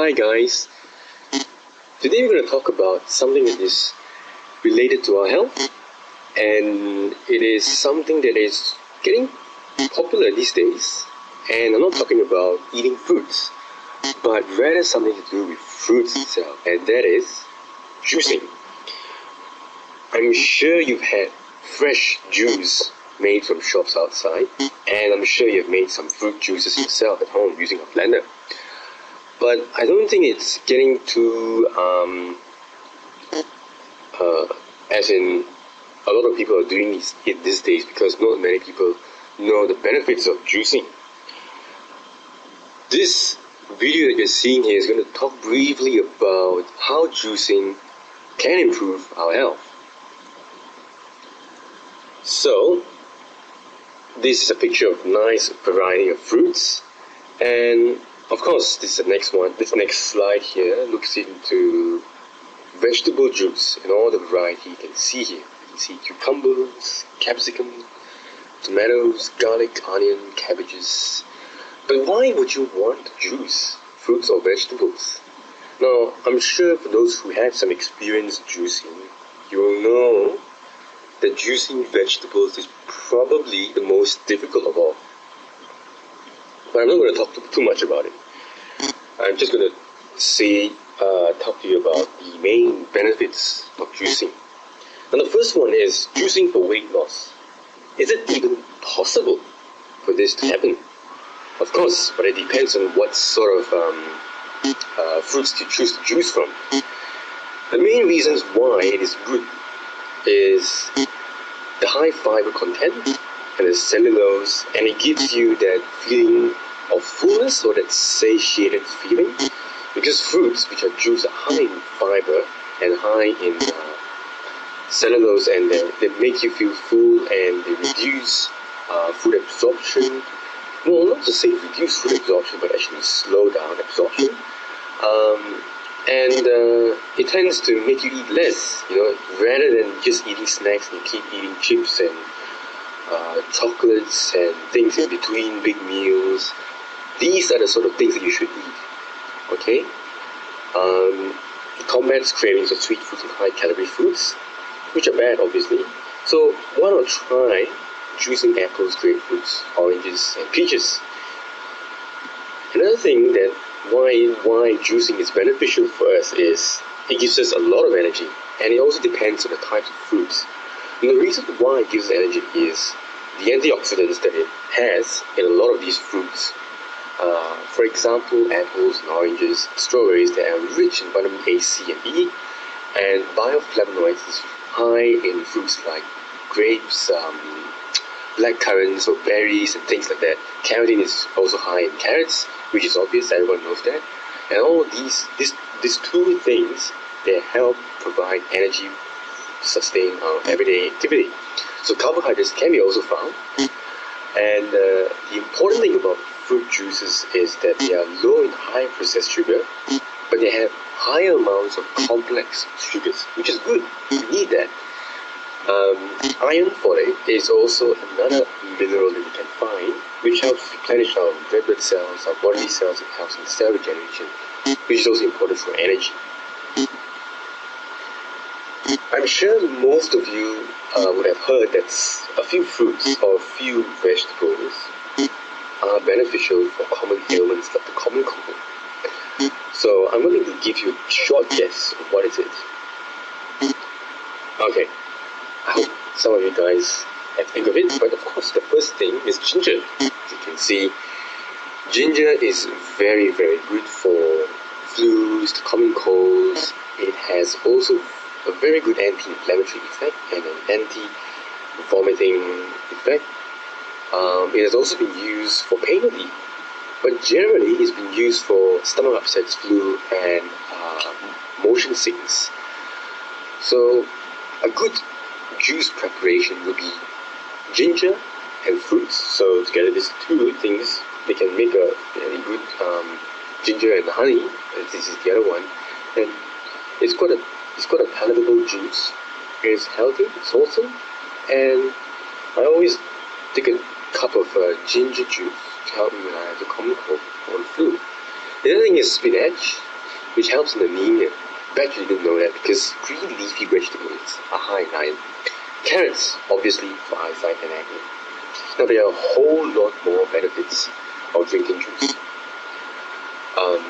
Hi guys. Today we're going to talk about something that is related to our health and it is something that is getting popular these days and I'm not talking about eating fruits but rather something to do with fruits itself and that is juicing. I'm sure you've had fresh juice made from shops outside and I'm sure you've made some fruit juices yourself at home using a blender but I don't think it's getting too um, uh, as in a lot of people are doing it these days because not many people know the benefits of juicing. This video that you're seeing here is going to talk briefly about how juicing can improve our health. So, this is a picture of nice variety of fruits and of course, this is the next one. This next slide here looks into vegetable juice and all the variety you can see here. You can see cucumbers, capsicum, tomatoes, garlic, onion, cabbages. But why would you want juice fruits or vegetables? Now, I'm sure for those who have some experience juicing, you will know that juicing vegetables is probably the most difficult of all. But I'm not going to talk too much about it. I'm just going to say, uh, talk to you about the main benefits of juicing. And the first one is juicing for weight loss. Is it even possible for this to happen? Of course, but it depends on what sort of um, uh, fruits you choose to juice from. The main reasons why it is good is the high fiber content and the cellulose, and it gives you that feeling of fullness or that satiated feeling. Because fruits, which are juice, are high in fiber and high in uh, cellulose, and they, they make you feel full and they reduce uh, food absorption. Well, not to say reduce food absorption, but actually slow down absorption. Um, and uh, it tends to make you eat less, you know, rather than just eating snacks and keep eating chips and uh, chocolates and things in between big meals. These are the sort of things that you should eat. Okay? Um, it combats cravings of sweet foods and high calorie foods, which are bad, obviously. So why not try juicing apples, grapefruits, oranges, and peaches? Another thing that why why juicing is beneficial for us is it gives us a lot of energy, and it also depends on the types of fruits. And the reason why it gives energy is the antioxidants that it has in a lot of these fruits uh, for example, apples and oranges, strawberries, they are rich in vitamin A, C, and E, and bioflavonoids is high in fruits like grapes, um, black currants, or berries, and things like that. Carotene is also high in carrots, which is obvious, everyone knows that. And all these, these, these two things, they help provide energy sustain our everyday activity. So carbohydrates can be also found. And uh, the important thing about fruit juices is that they are low in high processed sugar, but they have higher amounts of complex sugars, which is good. We need that. Um, iron folate is also another mineral that we can find, which helps replenish our red blood cells, our bodily cells, it helps in cell regeneration, which is also important for energy. I'm sure most of you uh, would have heard that a few fruits or a few vegetables are beneficial for common ailments like the common cold. So I'm going to give you a short guess of what is it. Okay, I hope some of you guys have think of it, but of course the first thing is ginger. As you can see, ginger is very very good for flus, the common colds. It has also a very good anti-inflammatory effect and an anti-vomiting effect um, it has also been used for pain relief, but generally it's been used for stomach upsets, flu, and uh, motion sickness. So a good juice preparation would be ginger and fruits. So together these two things, they can make a very good um, ginger and honey. This is the other one, and it's quite a it's quite a palatable juice. It's healthy, it's wholesome, and I always take a cup of uh, ginger juice to help me when I have the common cold or flu. The other thing is spinach, which helps in anemia. Bet you didn't know that because green leafy vegetables are high in iron. Carrots, obviously, for eyesight and acne. Now there are a whole lot more benefits of drinking juice. Um,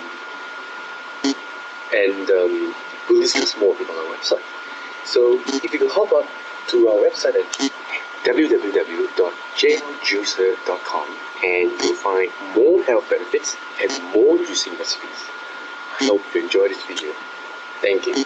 and um, we'll discuss more of it on our website. So if you can hop up to our website at www.jailjuicer.com and you'll find more health benefits and more juicing recipes. I hope you enjoy this video. Thank you.